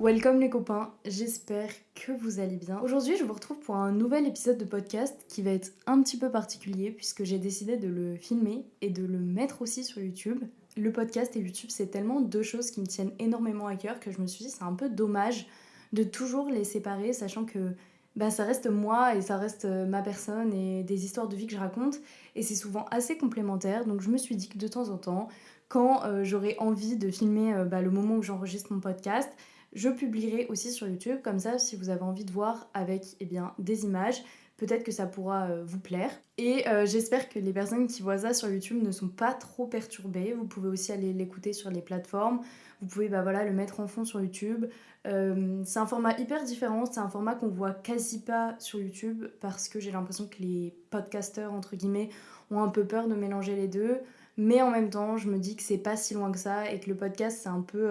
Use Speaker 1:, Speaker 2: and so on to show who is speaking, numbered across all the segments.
Speaker 1: Welcome les copains, j'espère que vous allez bien. Aujourd'hui je vous retrouve pour un nouvel épisode de podcast qui va être un petit peu particulier puisque j'ai décidé de le filmer et de le mettre aussi sur YouTube. Le podcast et YouTube c'est tellement deux choses qui me tiennent énormément à cœur que je me suis dit c'est un peu dommage de toujours les séparer sachant que bah, ça reste moi et ça reste euh, ma personne et des histoires de vie que je raconte et c'est souvent assez complémentaire donc je me suis dit que de temps en temps quand euh, j'aurai envie de filmer euh, bah, le moment où j'enregistre mon podcast je publierai aussi sur YouTube, comme ça si vous avez envie de voir avec eh bien, des images, peut-être que ça pourra euh, vous plaire. Et j'espère que les personnes qui voient ça sur YouTube ne sont pas trop perturbées. Vous pouvez aussi aller l'écouter sur les plateformes. Vous pouvez bah, voilà, le mettre en fond sur YouTube. C'est un format hyper différent, c'est un format qu'on voit quasi pas sur YouTube parce que j'ai l'impression que les podcasteurs, entre guillemets, ont un peu peur de mélanger les deux. Mais en même temps, je me dis que c'est pas si loin que ça et que le podcast, c'est un peu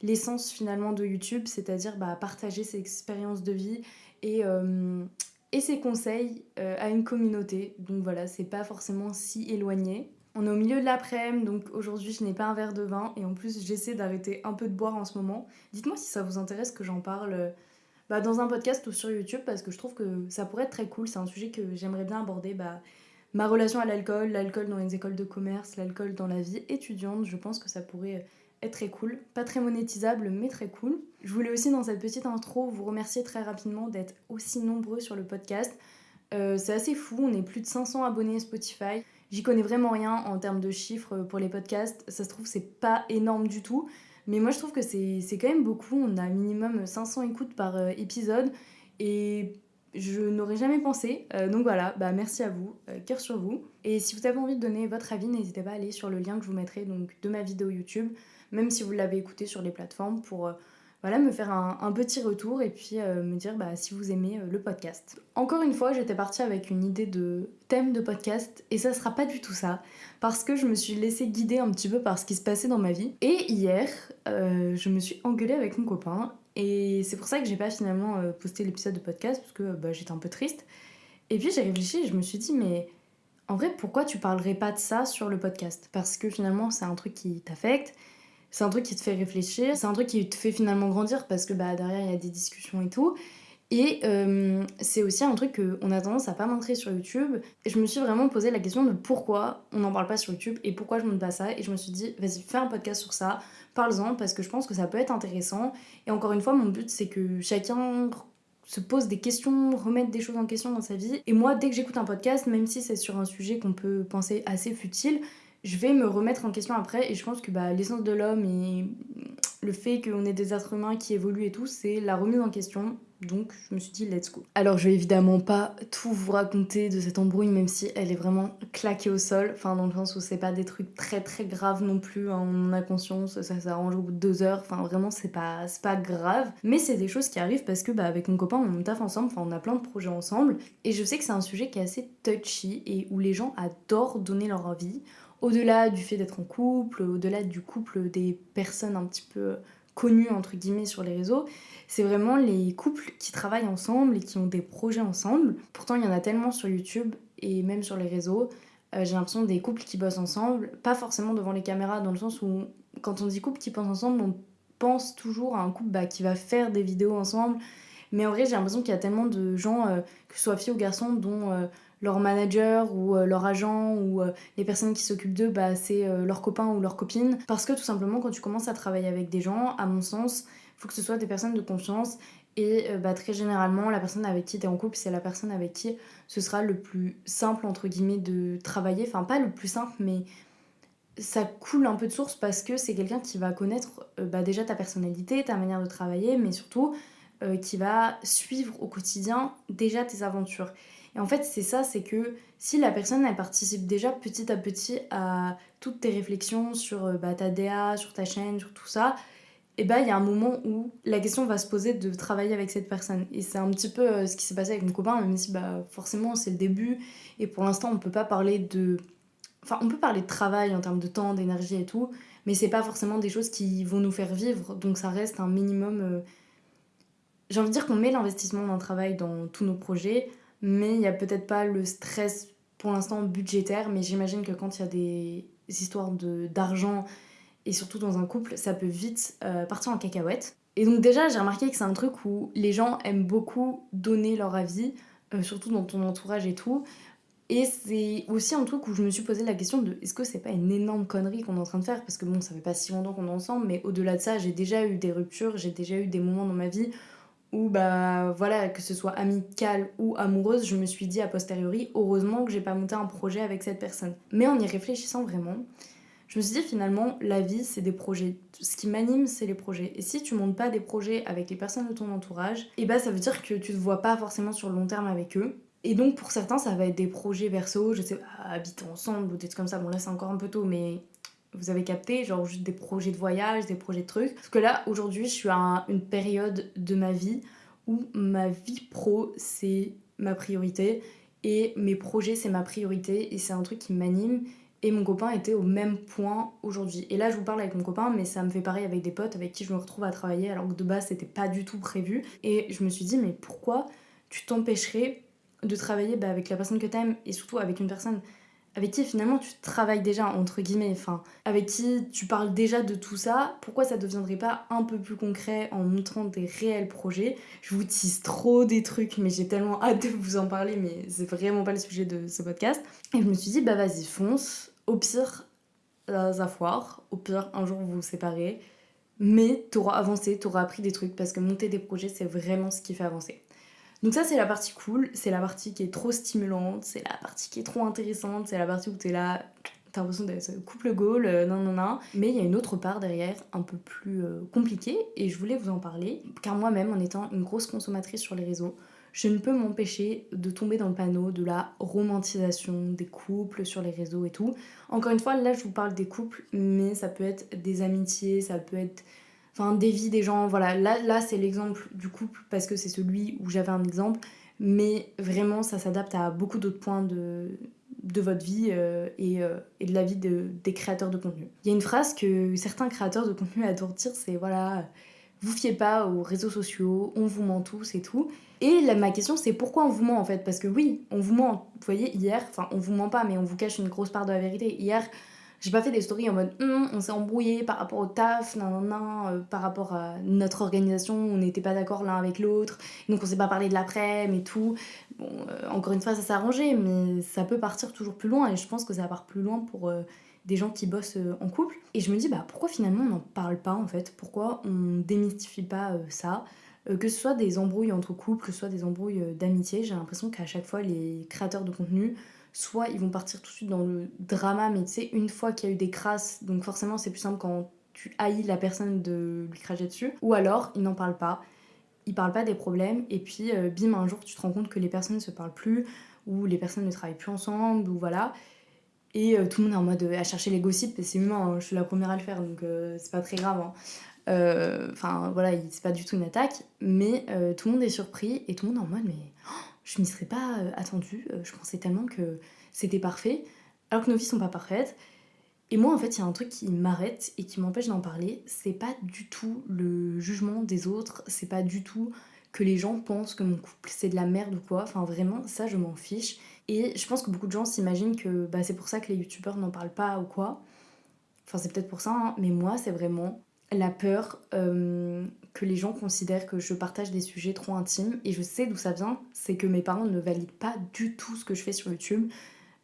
Speaker 1: l'essence finalement de YouTube, c'est-à-dire bah, partager ses expériences de vie et, euh, ses conseils euh, à une communauté. Donc voilà, c'est pas forcément si éloigné. On est au milieu de l'après-midi, donc aujourd'hui je n'ai pas un verre de vin et en plus j'essaie d'arrêter un peu de boire en ce moment. Dites-moi si ça vous intéresse que j'en parle euh, bah, dans un podcast ou sur YouTube parce que je trouve que ça pourrait être très cool. C'est un sujet que j'aimerais bien aborder. Bah, ma relation à l'alcool, l'alcool dans les écoles de commerce, l'alcool dans la vie étudiante, je pense que ça pourrait est très cool. Pas très monétisable, mais très cool. Je voulais aussi, dans cette petite intro, vous remercier très rapidement d'être aussi nombreux sur le podcast. Euh, c'est assez fou, on est plus de 500 abonnés Spotify. J'y connais vraiment rien en termes de chiffres pour les podcasts. Ça se trouve, c'est pas énorme du tout. Mais moi, je trouve que c'est quand même beaucoup. On a minimum 500 écoutes par euh, épisode. Et je n'aurais jamais pensé. Euh, donc voilà, bah merci à vous, cœur sur vous. Et si vous avez envie de donner votre avis, n'hésitez pas à aller sur le lien que je vous mettrai donc, de ma vidéo YouTube même si vous l'avez écouté sur les plateformes, pour euh, voilà, me faire un, petit retour et puis euh, me dire bah, si vous aimez euh, le podcast. Encore une fois, j'étais partie avec une idée de thème de podcast et ça sera pas du tout ça parce que je me suis laissée guider un petit peu par ce qui se passait dans ma vie. Et hier, je me suis engueulée avec mon copain et c'est pour ça que j'ai pas finalement posté l'épisode de podcast parce que bah, j'étais un peu triste. Et puis j'ai réfléchi je me suis dit mais en vrai pourquoi tu parlerais pas de ça sur le podcast? Parce que finalement c'est un truc qui t'affecte c'est un truc qui te fait réfléchir, c'est un truc qui te fait finalement grandir parce que bah, derrière il y a des discussions et tout. Et euh, c'est aussi un truc qu'on a tendance à pas montrer sur YouTube. Et je me suis vraiment posé la question de pourquoi on n'en parle pas sur YouTube et pourquoi je montre pas ça. Et je me suis dit, vas-y, fais un podcast sur ça, parle-en parce que je pense que ça peut être intéressant. Et encore une fois, mon but c'est que chacun se pose des questions, remette des choses en question dans sa vie. Et moi, dès que j'écoute un podcast, même si c'est sur un sujet qu'on peut penser assez futile, je vais me remettre en question après et je pense que bah, l'essence de l'homme et le fait qu'on ait des êtres humains qui évoluent et tout, c'est la remise en question. Donc je me suis dit let's go. Alors je vais évidemment pas tout vous raconter de cette embrouille même si elle est vraiment claquée au sol. Enfin dans le sens où c'est pas des trucs très très graves non plus. Hein. On a conscience, ça s'arrange au bout de deux heures. Enfin vraiment c'est pas, pas grave. Mais c'est des choses qui arrivent parce que bah, avec mon copain on taffe ensemble. Enfin on a plein de projets ensemble. Et je sais que c'est un sujet qui est assez touchy et où les gens adorent donner leur avis au-delà du fait d'être en couple, au-delà du couple des personnes un petit peu connues entre guillemets sur les réseaux, c'est vraiment les couples qui travaillent ensemble et qui ont des projets ensemble. Pourtant, il y en a tellement sur YouTube et même sur les réseaux. Euh, j'ai l'impression des couples qui bossent ensemble, pas forcément devant les caméras, dans le sens où quand on dit couple qui bossent ensemble, on pense toujours à un couple bah, qui va faire des vidéos ensemble. Mais en vrai, j'ai l'impression qu'il y a tellement de gens, euh, que ce soit filles ou garçons, dont euh, leur manager ou euh, leur agent ou euh, les personnes qui s'occupent d'eux, bah, c'est euh, leur copain ou leur copine. Parce que tout simplement, quand tu commences à travailler avec des gens, à mon sens, il faut que ce soit des personnes de confiance. Et bah, très généralement, la personne avec qui tu es en couple, c'est la personne avec qui ce sera le plus simple, entre guillemets, de travailler. Enfin, pas le plus simple, mais ça coule un peu de source parce que c'est quelqu'un qui va connaître bah, déjà ta personnalité, ta manière de travailler, mais surtout qui va suivre au quotidien déjà tes aventures. Et en fait, c'est ça, c'est que si la personne, elle participe déjà petit à petit à toutes tes réflexions sur euh, bah, ta DA, sur ta chaîne, sur tout ça, et bah il y a un moment où la question va se poser de travailler avec cette personne. Et c'est un petit peu euh, ce qui s'est passé avec mon copain, même si bah, forcément c'est le début, et pour l'instant on peut pas parler de... Enfin, on peut parler de travail en termes de temps, d'énergie et tout, mais c'est pas forcément des choses qui vont nous faire vivre, donc ça reste un minimum... Euh, j'ai envie de dire qu'on met l'investissement d'un travail dans tous nos projets, mais il n'y a peut-être pas le stress pour l'instant budgétaire, mais j'imagine que quand il y a des histoires d'argent et surtout dans un couple, ça peut vite euh, partir en cacahuète. Et donc déjà, j'ai remarqué que c'est un truc où les gens aiment beaucoup donner leur avis, euh, surtout dans ton entourage et tout. Et c'est aussi un truc où je me suis posé la question de est-ce que c'est pas une énorme connerie qu'on est en train de faire? Parce que bon, ça fait pas si longtemps qu'on est ensemble, mais au-delà de ça, j'ai déjà eu des ruptures, j'ai déjà eu des moments dans ma vie où, bah voilà, que ce soit amical ou amoureuse, je me suis dit a posteriori, heureusement que j'ai pas monté un projet avec cette personne. Mais en y réfléchissant vraiment, je me suis dit finalement, la vie, c'est des projets. Ce qui m'anime, c'est les projets. Et si tu montes pas des projets avec les personnes de ton entourage, et eh bah ça veut dire que tu te vois pas forcément sur le long terme avec eux. Et donc pour certains, ça va être des projets perso, je sais pas, habiter ensemble ou des trucs comme ça. Bon là c'est encore un peu tôt, mais vous avez capté, genre juste des projets de voyage, des projets de trucs. Parce que là, aujourd'hui, je suis à une période de ma vie où ma vie pro, c'est ma priorité et mes projets, c'est ma priorité et c'est un truc qui m'anime. Et mon copain était au même point aujourd'hui. Et là, je vous parle avec mon copain, mais ça me fait pareil avec des potes avec qui je me retrouve à travailler alors que de base, c'était pas du tout prévu. Et je me suis dit, mais pourquoi tu t'empêcherais de travailler bah, avec la personne que t'aimes et surtout avec une personne avec qui finalement tu travailles déjà entre guillemets, enfin avec qui tu parles déjà de tout ça, pourquoi ça deviendrait pas un peu plus concret en montrant des réels projets? Je vous tease trop des trucs, mais j'ai tellement hâte de vous en parler, mais c'est vraiment pas le sujet de ce podcast. Et je me suis dit bah vas-y fonce, au pire ça foire, au pire un jour vous vous séparez, mais t'auras avancé, t'auras appris des trucs parce que monter des projets c'est vraiment ce qui fait avancer. Donc ça c'est la partie cool, c'est la partie qui est trop stimulante, c'est la partie qui est trop intéressante, c'est la partie où t'es là, t'as l'impression d'être couple goal, euh, non non non. Mais il y a une autre part derrière, un peu plus euh, compliquée, et je voulais vous en parler, car moi-même en étant une grosse consommatrice sur les réseaux, je ne peux m'empêcher de tomber dans le panneau de la romantisation des couples sur les réseaux et tout. Encore une fois, là je vous parle des couples, mais ça peut être des amitiés, ça peut être enfin des vies des gens. Voilà, là, là c'est l'exemple du couple parce que c'est celui où j'avais un exemple, mais vraiment ça s'adapte à beaucoup d'autres points de, de votre vie euh, et, euh, et, de la vie de, des créateurs de contenu. Il y a une phrase que certains créateurs de contenu adorent dire, c'est voilà, vous fiez pas aux réseaux sociaux, on vous ment tous et tout. Et ma question c'est pourquoi on vous ment en fait? Parce que oui, on vous ment. Vous voyez, hier, enfin on vous ment pas, mais on vous cache une grosse part de la vérité. Hier, j'ai pas fait des stories en mode hum, on s'est embrouillé par rapport au taf, nan, nan, euh, par rapport à notre organisation, on n'était pas d'accord l'un avec l'autre, donc on s'est pas parlé de l'après, mais tout. Bon, euh, encore une fois, ça s'est arrangé, mais ça peut partir toujours plus loin et je pense que ça part plus loin pour euh, des gens qui bossent en couple. Et je me dis, bah pourquoi finalement on n'en parle pas en fait? Pourquoi on démystifie pas ça? Que ce soit des embrouilles entre couples, que ce soit des embrouilles d'amitié, j'ai l'impression qu'à chaque fois les créateurs de contenu soit ils vont partir tout de suite dans le drama, mais tu sais, une fois qu'il y a eu des crasses, donc forcément c'est plus simple quand tu haïs la personne de lui cracher dessus, ou alors ils n'en parlent pas, ils parlent pas des problèmes, et puis euh, bim, un jour tu te rends compte que les personnes ne se parlent plus, ou les personnes ne travaillent plus ensemble, ou voilà. Et euh, tout le monde est en mode euh, à chercher les gossips, et c'est humain, hein, je suis la première à le faire, donc c'est pas très grave. Hein. Enfin voilà, c'est pas du tout une attaque, mais tout le monde est surpris, et tout le monde est en mode mais. Oh, je m'y serais pas euh, attendue. Euh, je pensais tellement que c'était parfait, alors que nos vies sont pas parfaites. Et moi, en fait, il y a un truc qui m'arrête et qui m'empêche d'en parler. C'est pas du tout le jugement des autres, c'est pas du tout que les gens pensent que mon couple c'est de la merde ou quoi. Enfin, vraiment, ça, je m'en fiche. Et je pense que beaucoup de gens s'imaginent que bah, c'est pour ça que les youtubeurs n'en parlent pas ou quoi. Enfin, c'est peut-être pour ça, hein. mais moi, c'est vraiment la peur euh, que les gens considèrent que je partage des sujets trop intimes. Et je sais d'où ça vient, c'est que mes parents ne valident pas du tout ce que je fais sur YouTube.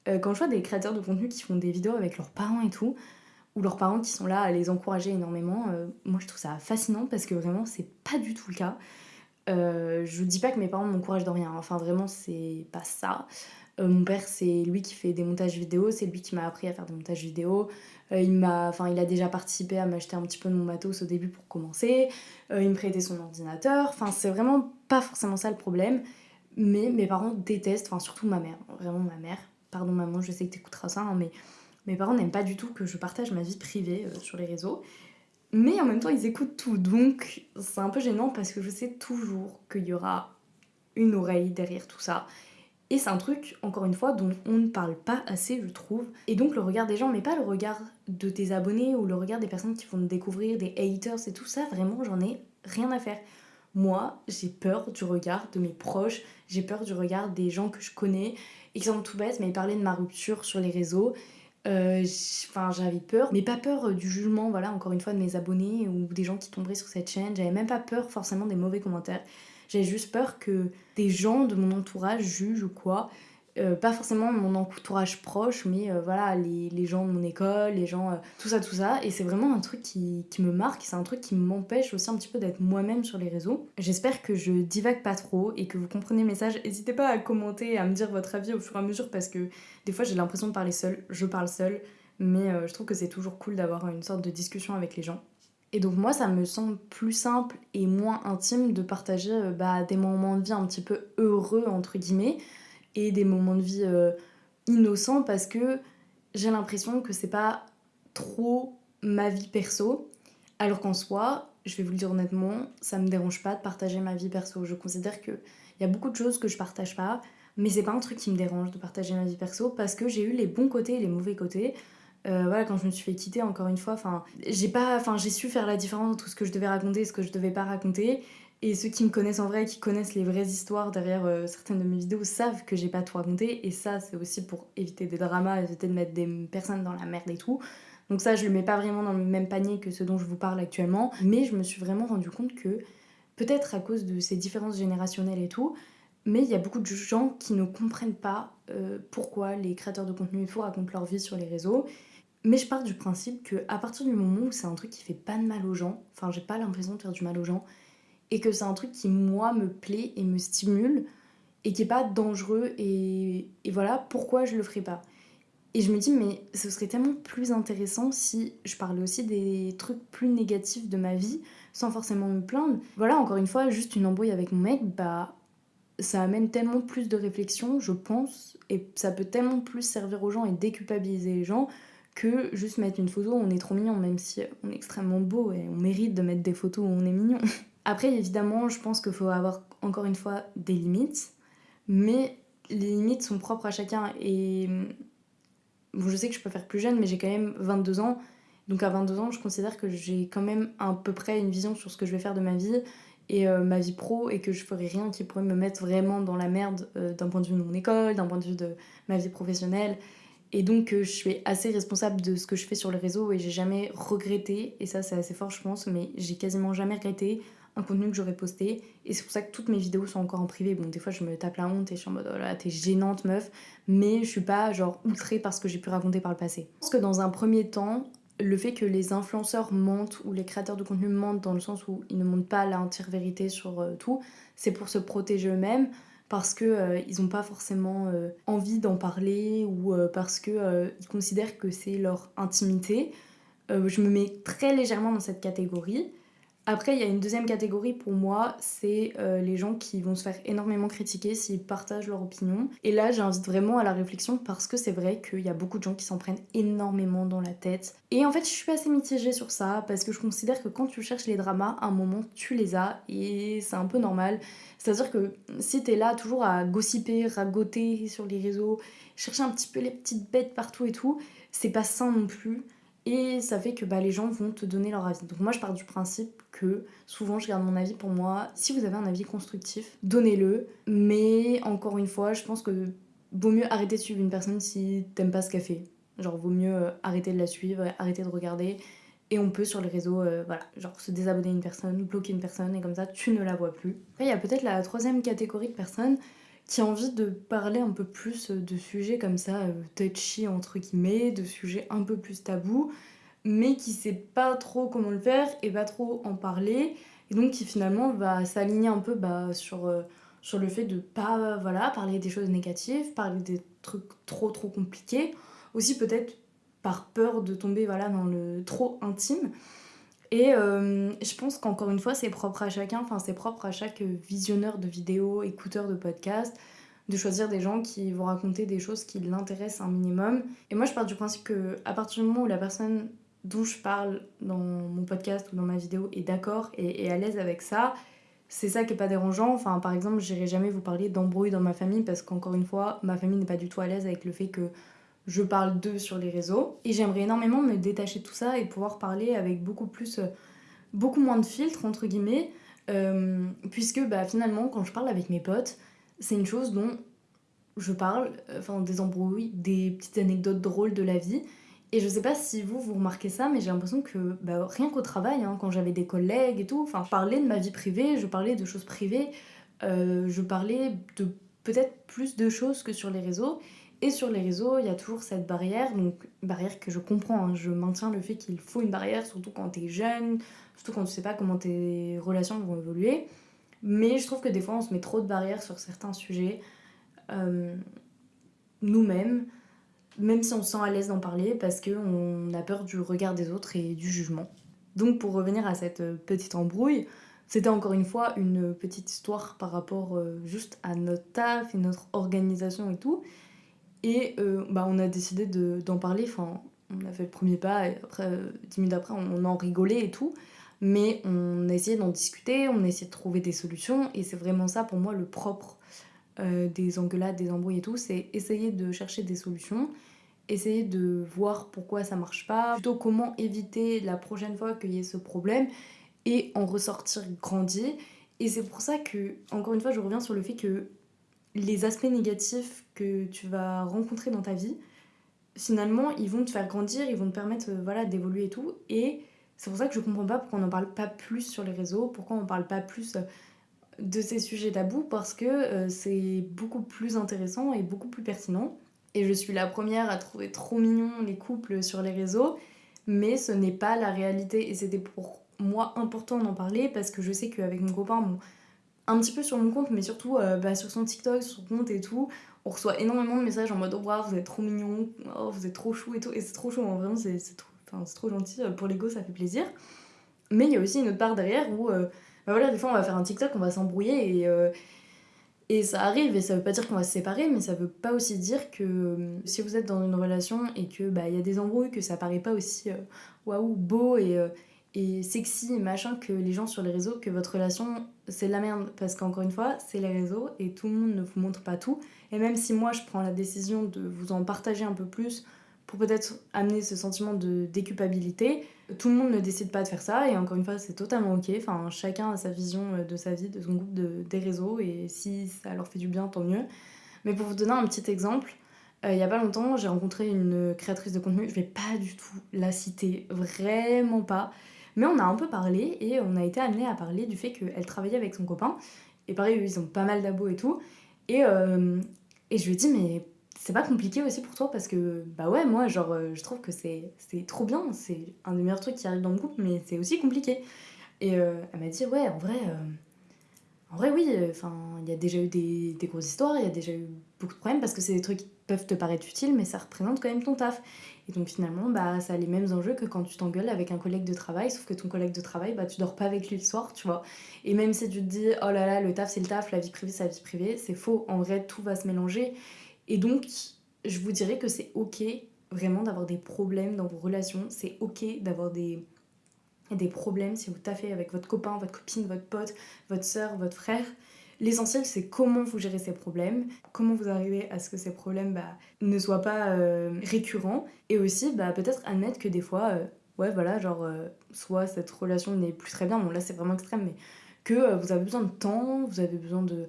Speaker 1: Euh, quand je vois des créateurs de contenu qui font des vidéos avec leurs parents et tout, ou leurs parents qui sont là à les encourager énormément, euh, moi je trouve ça fascinant parce que vraiment c'est pas du tout le cas. je dis pas que mes parents m'encouragent dans rien, enfin vraiment c'est pas ça. Mon père c'est lui qui fait des montages vidéo, c'est lui qui m'a appris à faire des montages vidéo. Euh, il, m'a, enfin, il a déjà participé à m'acheter un petit peu de mon matos au début pour commencer. Euh, il me prêtait son ordinateur. Enfin, c'est vraiment pas forcément ça le problème. Mais mes parents détestent, enfin surtout ma mère, vraiment ma mère. Pardon maman, je sais que t'écouteras ça, hein, mais mes parents n'aiment pas du tout que je partage ma vie privée euh, sur les réseaux. Mais en même temps, ils écoutent tout, donc c'est un peu gênant parce que je sais toujours qu'il y aura une oreille derrière tout ça et c'est un truc, encore une fois, dont on ne parle pas assez, je trouve. Et donc le regard des gens, mais pas le regard de tes abonnés ou le regard des personnes qui vont te découvrir, des haters et tout ça, vraiment, j'en ai rien à faire. Moi, j'ai peur du regard de mes proches, j'ai peur du regard des gens que je connais. Exemple tout bête, mais parlaient de ma rupture sur les réseaux. Euh, enfin, j'avais peur, mais pas peur du jugement, voilà, encore une fois, de mes abonnés ou des gens qui tomberaient sur cette chaîne. J'avais même pas peur forcément des mauvais commentaires. J'avais juste peur que des gens de mon entourage jugent ou quoi. Euh, pas forcément mon entourage proche, mais euh, voilà, les, gens de mon école, les gens, euh, tout ça, tout ça. Et c'est vraiment un truc qui, qui me marque, c'est un truc qui m'empêche aussi un petit peu d'être moi-même sur les réseaux. J'espère que je divague pas trop et que vous comprenez le message. N'hésitez pas à commenter, et à me dire votre avis au fur et à mesure parce que des fois j'ai l'impression de parler seule, je parle seule, mais je trouve que c'est toujours cool d'avoir une sorte de discussion avec les gens. Et donc moi, ça me semble plus simple et moins intime de partager bah, des moments de vie un petit peu heureux, entre guillemets, et des moments de vie euh, innocents parce que j'ai l'impression que c'est pas trop ma vie perso. Alors qu'en soi, je vais vous le dire honnêtement, ça me dérange pas de partager ma vie perso. Je considère qu'il y a beaucoup de choses que je partage pas, mais c'est pas un truc qui me dérange de partager ma vie perso parce que j'ai eu les bons côtés et les mauvais côtés. Euh, voilà, quand je me suis fait quitter, encore une fois, j'ai su faire la différence entre ce que je devais raconter et ce que je devais pas raconter. Et ceux qui me connaissent en vrai, qui connaissent les vraies histoires derrière euh, certaines de mes vidéos, savent que j'ai pas tout raconté. Et ça, c'est aussi pour éviter des dramas, éviter de mettre des personnes dans la merde et tout. Donc ça, je le mets pas vraiment dans le même panier que ce dont je vous parle actuellement. Mais je me suis vraiment rendu compte que, peut-être à cause de ces différences générationnelles et tout, mais il y a beaucoup de gens qui ne comprennent pas euh, pourquoi les créateurs de contenu et tout racontent leur vie sur les réseaux. Mais je pars du principe que à partir du moment où c'est un truc qui fait pas de mal aux gens, enfin j'ai pas l'impression de faire du mal aux gens, et que c'est un truc qui moi me plaît et me stimule et qui est pas dangereux et, et voilà pourquoi je le ferais pas? Et je me dis mais ce serait tellement plus intéressant si je parlais aussi des trucs plus négatifs de ma vie sans forcément me plaindre. Voilà encore une fois juste une embrouille avec mon mec bah ça amène tellement plus de réflexion je pense et ça peut tellement plus servir aux gens et déculpabiliser les gens que juste mettre une photo on est trop mignon même si on est extrêmement beau et on mérite de mettre des photos où on est mignon. Après, évidemment, je pense qu'il faut avoir encore une fois des limites, mais les limites sont propres à chacun. Et bon, je sais que je peux faire plus jeune, mais j'ai quand même 22 ans. Donc à 22 ans, je considère que j'ai quand même à peu près une vision sur ce que je vais faire de ma vie et euh, ma vie pro et que je ferai rien qui pourrait me mettre vraiment dans la merde euh, d'un point de vue de mon école, d'un point de vue de ma vie professionnelle. Et donc euh, je suis assez responsable de ce que je fais sur le réseau et j'ai jamais regretté, et ça c'est assez fort je pense, mais j'ai quasiment jamais regretté un contenu que j'aurais posté. Et c'est pour ça que toutes mes vidéos sont encore en privé. Bon, des fois, je me tape la honte et je suis en mode, oh là, t'es gênante, meuf. Mais je suis pas, genre, outrée parce que j'ai pu raconter par le passé. Je pense que dans un premier temps, le fait que les influenceurs mentent ou les créateurs de contenu mentent dans le sens où ils ne montrent pas l'entière vérité sur euh, tout, c'est pour se protéger eux-mêmes parce que euh, n'ont pas forcément euh, envie d'en parler ou parce que ils considèrent que c'est leur intimité. je me mets très légèrement dans cette catégorie. Après, il y a une deuxième catégorie pour moi, c'est euh, les gens qui vont se faire énormément critiquer s'ils partagent leur opinion. Et là, j'invite vraiment à la réflexion parce que c'est vrai qu'il y a beaucoup de gens qui s'en prennent énormément dans la tête. Et en fait, je suis assez mitigée sur ça parce que je considère que quand tu cherches les dramas, à un moment, tu les as et c'est un peu normal. C'est-à-dire que si t'es là toujours à gossiper, ragoter sur les réseaux, chercher un petit peu les petites bêtes partout et tout, c'est pas sain non plus. Et ça fait que bah, les gens vont te donner leur avis. Donc moi je pars du principe que souvent je garde mon avis pour moi. Si vous avez un avis constructif, donnez-le. Mais encore une fois, je pense que vaut mieux arrêter de suivre une personne si t'aimes pas ce qu'elle fait. Genre vaut mieux euh, arrêter de la suivre, arrêter de regarder. Et on peut sur les réseaux, euh, voilà, genre se désabonner une personne, bloquer une personne et comme ça tu ne la vois plus. Après il y a peut-être la troisième catégorie de personnes qui a envie de parler un peu plus de sujets comme ça, euh, touchy entre guillemets, de sujets un peu plus tabous, mais qui sait pas trop comment le faire et pas trop en parler, et donc qui finalement va s'aligner un peu bah, sur, euh, sur le fait de pas voilà, parler des choses négatives, parler des trucs trop trop compliqués, aussi peut-être par peur de tomber voilà, dans le trop intime. Et euh, je pense qu'encore une fois, c'est propre à chacun, enfin c'est propre à chaque visionneur de vidéos, écouteur de podcasts, de choisir des gens qui vont raconter des choses qui l'intéressent un minimum. Et moi, je pars du principe que à partir du moment où la personne dont je parle dans mon podcast ou dans ma vidéo est d'accord et est à l'aise avec ça, c'est ça qui est pas dérangeant. Enfin, par exemple, j'irai jamais vous parler d'embrouille dans ma famille parce qu'encore une fois, ma famille n'est pas du tout à l'aise avec le fait que je parle d'eux sur les réseaux. Et j'aimerais énormément me détacher de tout ça et pouvoir parler avec beaucoup plus, euh, beaucoup moins de filtres, entre guillemets, euh, puisque bah, finalement, quand je parle avec mes potes, c'est une chose dont je parle, enfin des embrouilles, des petites anecdotes drôles de la vie. Et je sais pas si vous, vous remarquez ça, mais j'ai l'impression que bah, rien qu'au travail, hein, quand j'avais des collègues et tout, enfin, je parlais de ma vie privée, je parlais de choses privées, euh, je parlais de peut-être plus de choses que sur les réseaux. Et sur les réseaux, il y a toujours cette barrière, donc barrière que je comprends, hein. je maintiens le fait qu'il faut une barrière, surtout quand t'es jeune, surtout quand tu sais pas comment tes relations vont évoluer. Mais je trouve que des fois, on se met trop de barrières sur certains sujets, euh, nous-mêmes, même si on se sent à l'aise d'en parler, parce qu'on a peur du regard des autres et du jugement. Donc pour revenir à cette petite embrouille, c'était encore une fois une petite histoire par rapport euh, juste à notre taf et notre organisation et tout. Et euh, bah, on a décidé d'en parler, enfin on a fait le premier pas et après, euh, dix minutes après, on, en rigolait et tout. Mais on a essayé d'en discuter, on a essayé de trouver des solutions et c'est vraiment ça pour moi le propre des engueulades, des embrouilles et tout, c'est essayer de chercher des solutions essayer de voir pourquoi ça marche pas, plutôt comment éviter la prochaine fois qu'il y ait ce problème et en ressortir grandi. Et c'est pour ça que, encore une fois, je reviens sur le fait que les aspects négatifs que tu vas rencontrer dans ta vie, finalement, ils vont te faire grandir, ils vont te permettre euh, voilà, d'évoluer et tout. Et c'est pour ça que je comprends pas pourquoi on n'en parle pas plus sur les réseaux, pourquoi on parle pas plus euh, de ces sujets tabous, parce que euh, c'est beaucoup plus intéressant et beaucoup plus pertinent. Et je suis la première à trouver trop mignon les couples sur les réseaux, mais ce n'est pas la réalité. Et c'était pour moi important d'en parler parce que je sais qu'avec mon copain, un petit peu sur mon compte, mais surtout euh, bah, sur son TikTok, sur son compte et tout, on reçoit énormément de messages en mode oh, wow, vous êtes trop mignon, oh, vous êtes trop chou et tout. Et c'est trop chou, hein, vraiment, c'est trop, trop gentil. Euh, pour l'ego, ça fait plaisir. Mais il y a aussi une autre part derrière où, bah voilà, des fois on va faire un TikTok, on va s'embrouiller et et ça arrive, et ça veut pas dire qu'on va se séparer, mais ça veut pas aussi dire que euh, si vous êtes dans une relation et que bah il y a des embrouilles, que ça paraît pas aussi euh, waouh, beau et, euh, et sexy et machin que les gens sur les réseaux, que votre relation c'est de la merde. Parce qu'encore une fois, c'est les réseaux et tout le monde ne vous montre pas tout. Et même si moi je prends la décision de vous en partager un peu plus pour peut-être amener ce sentiment de déculpabilité, tout le monde ne décide pas de faire ça et encore une fois c'est totalement ok. Enfin chacun a sa vision euh, de sa vie, de son groupe, de, des réseaux et si ça leur fait du bien tant mieux. Mais pour vous donner un petit exemple, euh, il y a pas longtemps j'ai rencontré une créatrice de contenu, je vais pas du tout la citer, vraiment pas. Mais on a un peu parlé et on a été amené à parler du fait qu'elle travaillait avec son copain. Et pareil, ils ont pas mal d'abos et tout. Et, euh, et je lui ai dit, mais c'est pas compliqué aussi pour toi parce que bah ouais moi genre euh, je trouve que c'est trop bien. C'est un des meilleurs trucs qui arrive dans le groupe mais c'est aussi compliqué. Et euh, elle m'a dit ouais en vrai euh, en vrai oui enfin il y a déjà eu des, des grosses histoires il y a déjà eu beaucoup de problèmes parce que c'est des trucs qui peuvent te paraître utiles mais ça représente quand même ton taf. Et donc finalement bah ça a les mêmes enjeux que quand tu t'engueules avec un collègue de travail sauf que ton collègue de travail bah tu dors pas avec lui le soir tu vois. Et même si tu te dis oh là là le taf c'est le taf la vie privée c'est la vie privée c'est faux. En vrai tout va se mélanger et donc, je vous dirais que c'est ok vraiment d'avoir des problèmes dans vos relations. C'est ok d'avoir des, des problèmes si vous taffez avec votre copain, votre copine, votre pote, votre soeur, votre frère. L'essentiel, c'est comment vous gérez ces problèmes, comment vous arrivez à ce que ces problèmes bah, ne soient pas euh, récurrents, et aussi bah, peut-être admettre que des fois, euh, ouais, voilà, genre, euh, soit cette relation n'est plus très bien, bon là c'est vraiment extrême, mais que vous avez besoin de temps, vous avez besoin de,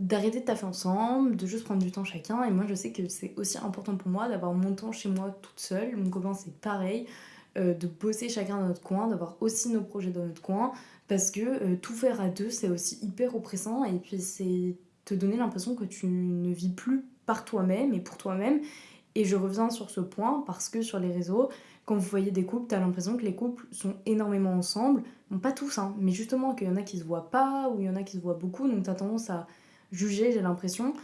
Speaker 1: d'arrêter de taffer ensemble, de juste prendre du temps chacun. Et moi, je sais que c'est aussi important pour moi d'avoir mon temps chez moi toute seule. Mon copain, c'est pareil. Euh, de bosser chacun dans notre coin, d'avoir aussi nos projets dans notre coin. Parce que euh, tout faire à deux, c'est aussi hyper oppressant. Et puis, c'est te donner l'impression que tu ne vis plus par toi-même et pour toi-même. Et je reviens sur ce point parce que sur les réseaux, quand vous voyez des couples, t'as l'impression que les couples sont énormément ensemble. Bon, pas tous, hein, mais justement qu'il y en a qui se voient pas ou il y en a qui se voient beaucoup. Donc, t'as tendance à juger, j'ai l'impression.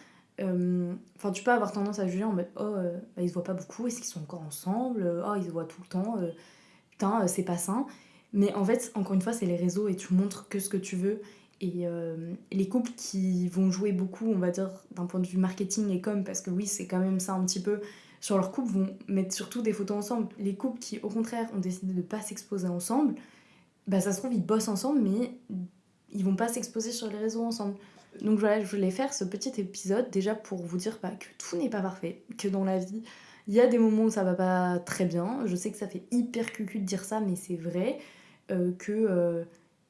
Speaker 1: Euh, enfin, tu peux avoir tendance à juger en mode oh, euh, bah, ils se voient pas beaucoup, est-ce qu'ils sont encore ensemble Oh, ils se voient tout le temps, euh, putain, c'est pas sain. Mais en fait, encore une fois, c'est les réseaux et tu montres que ce que tu veux. Et les couples qui vont jouer beaucoup, on va dire, d'un point de vue marketing et com, parce que oui, c'est quand même ça un petit peu, sur leur couple, vont mettre surtout des photos ensemble. Les couples qui, au contraire, ont décidé de pas s'exposer ensemble, bah ça se trouve, ils bossent ensemble, mais ils vont pas s'exposer sur les réseaux ensemble. Donc voilà, je voulais faire ce petit épisode déjà pour vous dire bah, que tout n'est pas parfait, que dans la vie, il y a des moments où ça va pas très bien. Je sais que ça fait hyper cucu de dire ça, mais c'est vrai euh, que, euh,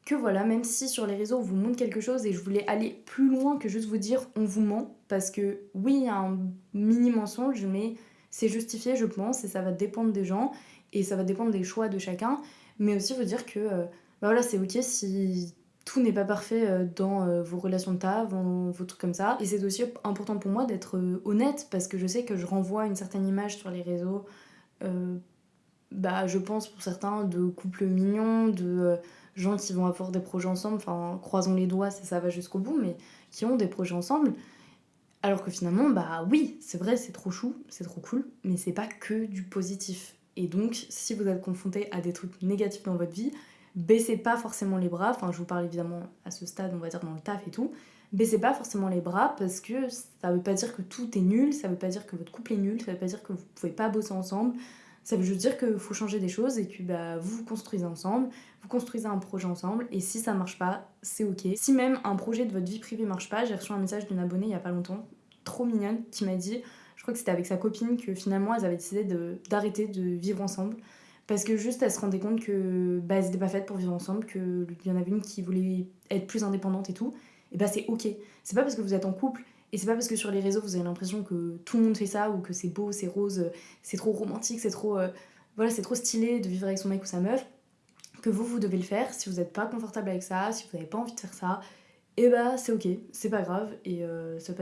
Speaker 1: que voilà, même si sur les réseaux on vous montre quelque chose et je voulais aller plus loin que juste vous dire on vous ment, parce que oui, il y a un mini mensonge, mais c'est justifié, je pense, et ça va dépendre des gens, et ça va dépendre des choix de chacun, mais aussi vous dire que euh, bah voilà, c'est ok si tout n'est pas parfait euh, dans euh, vos relations de taf, dans vos trucs comme ça, et c'est aussi important pour moi d'être honnête, parce que je sais que je renvoie une certaine image sur les réseaux, bah je pense pour certains de couples mignons, de gens qui vont avoir des projets ensemble, enfin croisons les doigts si ça va jusqu'au bout, mais qui ont des projets ensemble. Alors que finalement, bah oui, c'est vrai, c'est trop chou, c'est trop cool, mais c'est pas que du positif. Et donc, si vous êtes confronté à des trucs négatifs dans votre vie, baissez pas forcément les bras, enfin je vous parle évidemment à ce stade, on va dire dans le taf et tout, baissez pas forcément les bras parce que ça veut pas dire que tout est nul, ça veut pas dire que votre couple est nul, ça veut pas dire que vous pouvez pas bosser ensemble, ça veut juste dire qu'il faut changer des choses et que bah, vous construisez ensemble, vous construisez un projet ensemble et si ça marche pas, c'est ok. Si même un projet de votre vie privée marche pas, j'ai reçu un message d'une abonnée il y a pas longtemps, trop mignonne, qui m'a dit, je crois que c'était avec sa copine, que finalement elles avaient décidé d'arrêter de, vivre ensemble parce que juste elle se rendait compte que bah, elles n'étaient pas faites pour vivre ensemble, qu'il y en avait une qui voulait être plus indépendante et tout, et bah c'est ok. C'est pas parce que vous êtes en couple et c'est pas parce que sur les réseaux vous avez l'impression que tout le monde fait ça ou que c'est beau, c'est rose, c'est trop romantique, c'est trop, euh, voilà, c'est trop stylé de vivre avec son mec ou sa meuf que vous vous devez le faire. Si vous n'êtes pas confortable avec ça, si vous n'avez pas envie de faire ça, et bah c'est ok, c'est pas grave et euh, ça peut